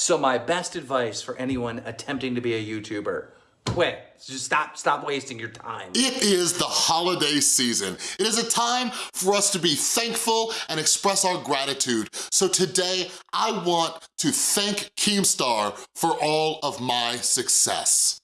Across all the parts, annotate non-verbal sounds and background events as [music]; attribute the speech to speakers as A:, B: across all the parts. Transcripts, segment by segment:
A: So my best advice for anyone attempting to be a YouTuber, quit. Just stop, stop wasting your time.
B: It is the holiday season. It is a time for us to be thankful and express our gratitude. So today, I want to thank Keemstar for all of my success.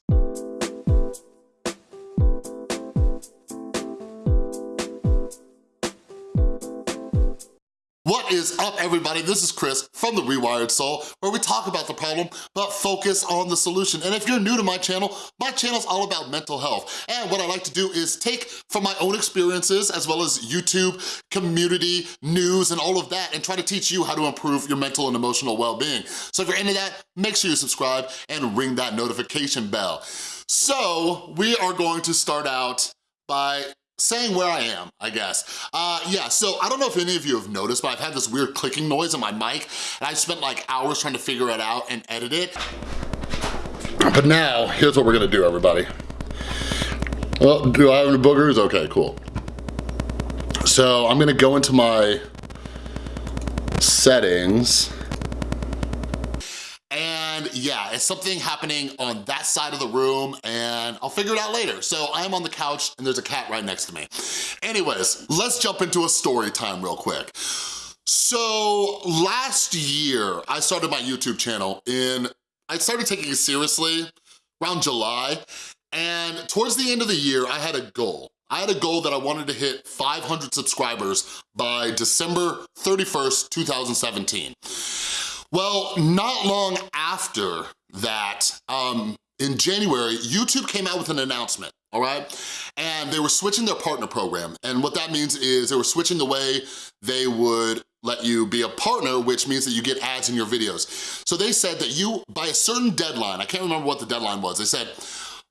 B: What is up, everybody? This is Chris from The Rewired Soul, where we talk about the problem, but focus on the solution. And if you're new to my channel, my channel's all about mental health. And what I like to do is take from my own experiences, as well as YouTube, community, news, and all of that, and try to teach you how to improve your mental and emotional well-being. So if you're into that, make sure you subscribe and ring that notification bell. So we are going to start out by saying where I am, I guess. Uh, yeah, so I don't know if any of you have noticed, but I've had this weird clicking noise on my mic, and I spent like hours trying to figure it out and edit it. But now, here's what we're gonna do, everybody. Well, do I have any boogers? Okay, cool. So I'm gonna go into my settings, and yeah, it's something happening on that side of the room and I'll figure it out later. So I'm on the couch and there's a cat right next to me. Anyways, let's jump into a story time real quick. So last year, I started my YouTube channel in, I started taking it seriously around July. And towards the end of the year, I had a goal. I had a goal that I wanted to hit 500 subscribers by December 31st, 2017. Well, not long after that, um, in January, YouTube came out with an announcement, all right? And they were switching their partner program. And what that means is they were switching the way they would let you be a partner, which means that you get ads in your videos. So they said that you, by a certain deadline, I can't remember what the deadline was, they said,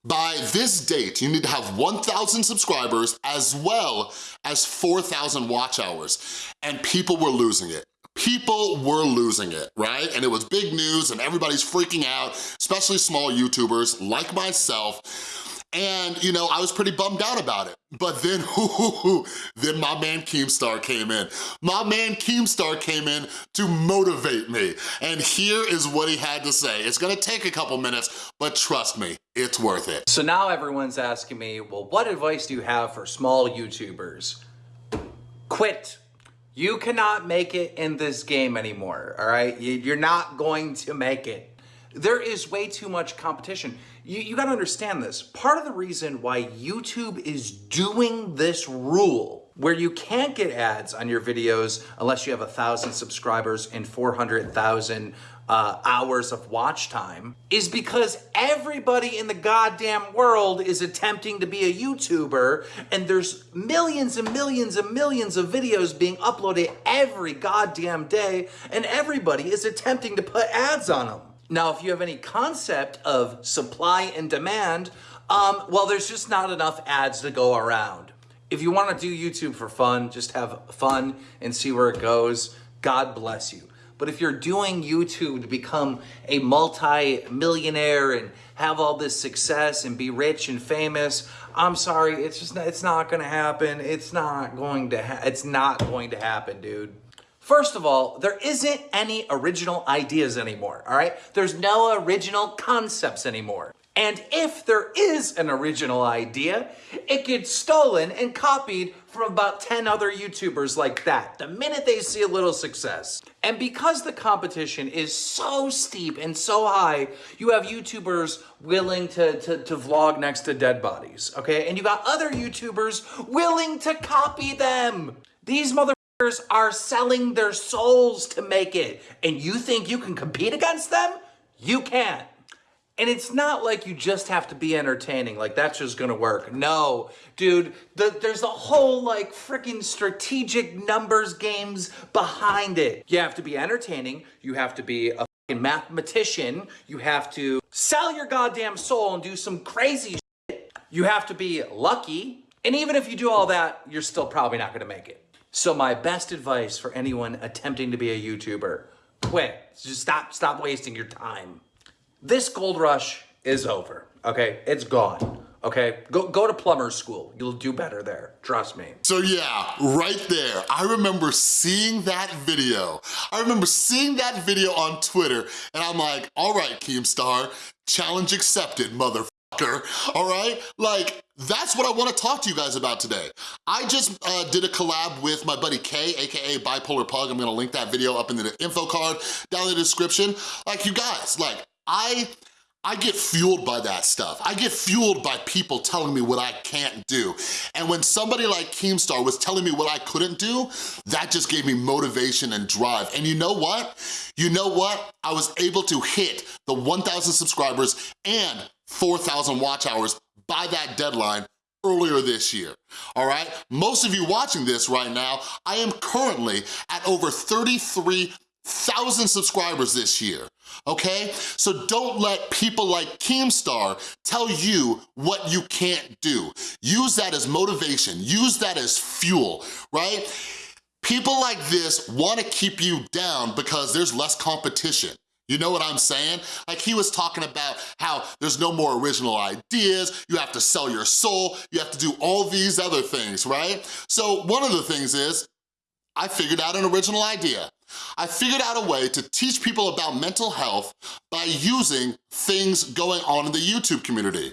B: by this date, you need to have 1,000 subscribers as well as 4,000 watch hours. And people were losing it people were losing it, right? And it was big news and everybody's freaking out, especially small YouTubers like myself. And, you know, I was pretty bummed out about it. But then, [laughs] then my man Keemstar came in. My man Keemstar came in to motivate me. And here is what he had to say. It's gonna take a couple minutes, but trust me, it's worth it.
A: So now everyone's asking me, well, what advice do you have for small YouTubers? Quit you cannot make it in this game anymore, all right? You're not going to make it. There is way too much competition. You, you gotta understand this. Part of the reason why YouTube is doing this rule where you can't get ads on your videos unless you have a thousand subscribers and 400,000 uh, hours of watch time is because everybody in the goddamn world is attempting to be a YouTuber and there's millions and millions and millions of videos being uploaded every goddamn day and everybody is attempting to put ads on them. Now, if you have any concept of supply and demand, um, well, there's just not enough ads to go around. If you want to do YouTube for fun, just have fun and see where it goes. God bless you. But if you're doing YouTube to become a multi-millionaire and have all this success and be rich and famous, I'm sorry, it's just not, it's not going to happen. It's not going to it's not going to happen, dude. First of all, there isn't any original ideas anymore, all right? There's no original concepts anymore. And if there is an original idea, it gets stolen and copied from about 10 other YouTubers like that, the minute they see a little success. And because the competition is so steep and so high, you have YouTubers willing to, to, to vlog next to dead bodies, okay? And you got other YouTubers willing to copy them. These motherfuckers are selling their souls to make it. And you think you can compete against them? You can't. And it's not like you just have to be entertaining, like that's just gonna work. No, dude, the, there's a whole like freaking strategic numbers games behind it. You have to be entertaining, you have to be a mathematician, you have to sell your goddamn soul and do some crazy shit. You have to be lucky, and even if you do all that, you're still probably not gonna make it. So my best advice for anyone attempting to be a YouTuber, quit. Just stop, stop wasting your time. This gold rush is over, okay? It's gone. Okay, go go to plumber's school. You'll do better there. Trust me.
B: So yeah, right there, I remember seeing that video. I remember seeing that video on Twitter and I'm like, all right, Keemstar, challenge accepted, motherfucker, all right? Like, that's what I wanna talk to you guys about today. I just uh, did a collab with my buddy Kay, AKA Bipolar Pug. I'm gonna link that video up in the info card down in the description. Like, you guys, like, I I get fueled by that stuff. I get fueled by people telling me what I can't do. And when somebody like Keemstar was telling me what I couldn't do, that just gave me motivation and drive. And you know what? You know what? I was able to hit the 1,000 subscribers and 4,000 watch hours by that deadline earlier this year, all right? Most of you watching this right now, I am currently at over 33,000 subscribers this year okay? So don't let people like Keemstar tell you what you can't do. Use that as motivation, use that as fuel, right? People like this wanna keep you down because there's less competition. You know what I'm saying? Like he was talking about how there's no more original ideas, you have to sell your soul, you have to do all these other things, right? So one of the things is, I figured out an original idea. I figured out a way to teach people about mental health by using things going on in the YouTube community.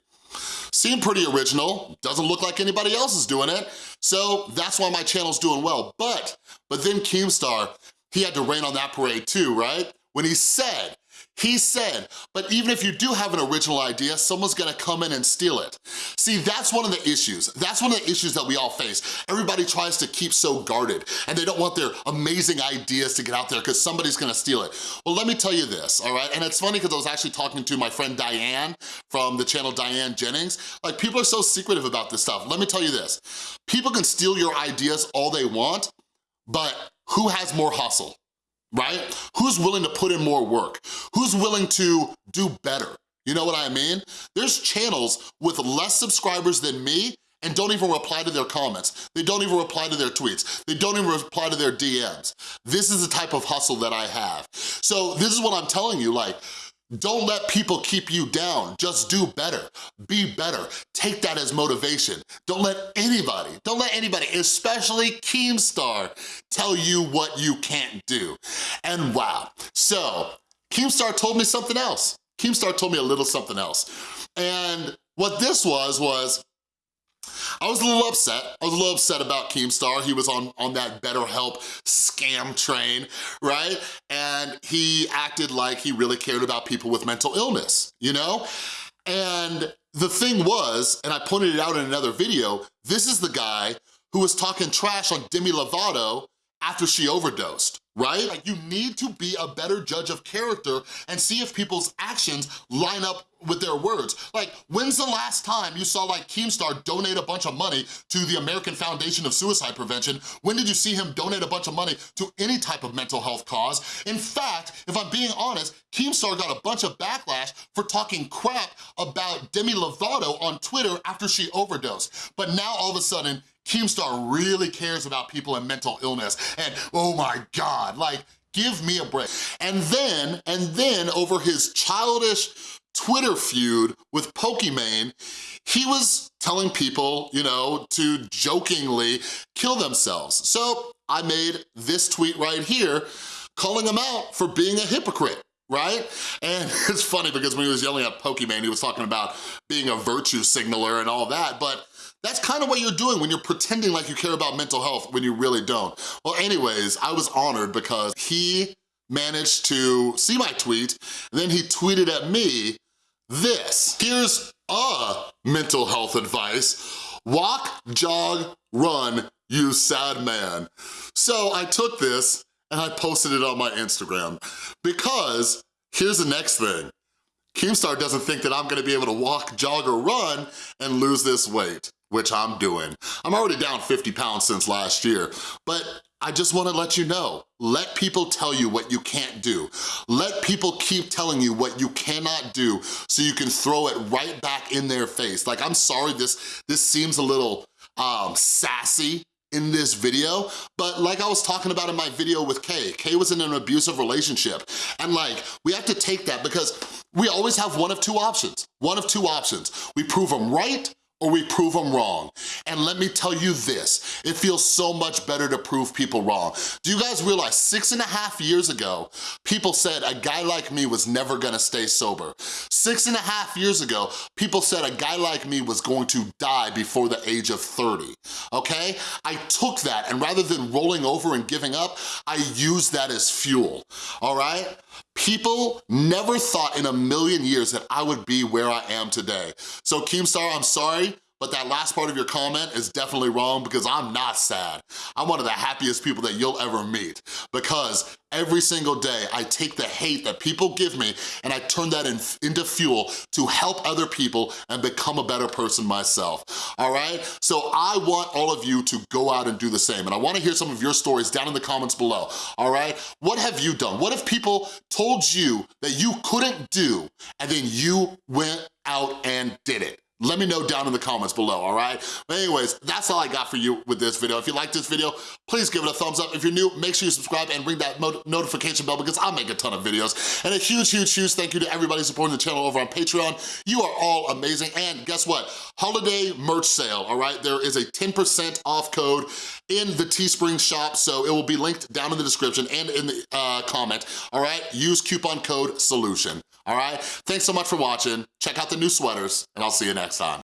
B: Seemed pretty original, doesn't look like anybody else is doing it, so that's why my channel's doing well. But, but then Keemstar, he had to rain on that parade too, right? When he said he said, but even if you do have an original idea, someone's gonna come in and steal it. See, that's one of the issues. That's one of the issues that we all face. Everybody tries to keep so guarded and they don't want their amazing ideas to get out there because somebody's gonna steal it. Well, let me tell you this, all right? And it's funny because I was actually talking to my friend Diane from the channel Diane Jennings. Like, people are so secretive about this stuff. Let me tell you this. People can steal your ideas all they want, but who has more hustle? Right? Who's willing to put in more work? Who's willing to do better? You know what I mean? There's channels with less subscribers than me and don't even reply to their comments. They don't even reply to their tweets. They don't even reply to their DMs. This is the type of hustle that I have. So this is what I'm telling you, like, don't let people keep you down. Just do better. Be better. Take that as motivation. Don't let anybody, don't let anybody, especially Keemstar, tell you what you can't do. And wow. So, Keemstar told me something else. Keemstar told me a little something else. And what this was, was I was a little upset. I was a little upset about Keemstar. He was on, on that BetterHelp scam train, right? And he acted like he really cared about people with mental illness, you know? And the thing was, and I pointed it out in another video, this is the guy who was talking trash on Demi Lovato after she overdosed right? Like you need to be a better judge of character and see if people's actions line up with their words. Like, when's the last time you saw like Keemstar donate a bunch of money to the American Foundation of Suicide Prevention? When did you see him donate a bunch of money to any type of mental health cause? In fact, if I'm being honest, Keemstar got a bunch of backlash for talking crap about Demi Lovato on Twitter after she overdosed. But now all of a sudden, Keemstar really cares about people in mental illness. And oh my God, like, give me a break. And then, and then over his childish Twitter feud with Pokimane, he was telling people, you know, to jokingly kill themselves. So I made this tweet right here calling him out for being a hypocrite right? And [laughs] it's funny because when he was yelling at Pokimane, he was talking about being a virtue signaler and all that, but that's kind of what you're doing when you're pretending like you care about mental health when you really don't. Well, anyways, I was honored because he managed to see my tweet, and then he tweeted at me this. Here's a mental health advice. Walk, jog, run, you sad man. So I took this and I posted it on my Instagram because here's the next thing. Keemstar doesn't think that I'm gonna be able to walk, jog, or run and lose this weight which I'm doing. I'm already down 50 pounds since last year, but I just wanna let you know, let people tell you what you can't do. Let people keep telling you what you cannot do so you can throw it right back in their face. Like, I'm sorry this, this seems a little um, sassy in this video, but like I was talking about in my video with Kay, Kay was in an abusive relationship, and like, we have to take that because we always have one of two options, one of two options. We prove them right, or we prove them wrong. And let me tell you this, it feels so much better to prove people wrong. Do you guys realize six and a half years ago, people said a guy like me was never gonna stay sober. Six and a half years ago, people said a guy like me was going to die before the age of 30, okay? I took that and rather than rolling over and giving up, I used that as fuel, all right? People never thought in a million years that I would be where I am today. So Keemstar, I'm sorry, but that last part of your comment is definitely wrong because I'm not sad. I'm one of the happiest people that you'll ever meet because every single day I take the hate that people give me and I turn that in, into fuel to help other people and become a better person myself, all right? So I want all of you to go out and do the same and I wanna hear some of your stories down in the comments below, all right? What have you done? What if people told you that you couldn't do and then you went out and did it? Let me know down in the comments below, all right? But anyways, that's all I got for you with this video. If you like this video, please give it a thumbs up. If you're new, make sure you subscribe and ring that notification bell because I make a ton of videos. And a huge, huge, huge thank you to everybody supporting the channel over on Patreon. You are all amazing. And guess what? Holiday merch sale, all right? There is a 10% off code in the Teespring shop, so it will be linked down in the description and in the uh, comment, all right? Use coupon code SOLUTION all right? Thanks so much for watching. Check out the new sweaters, and I'll see you next time.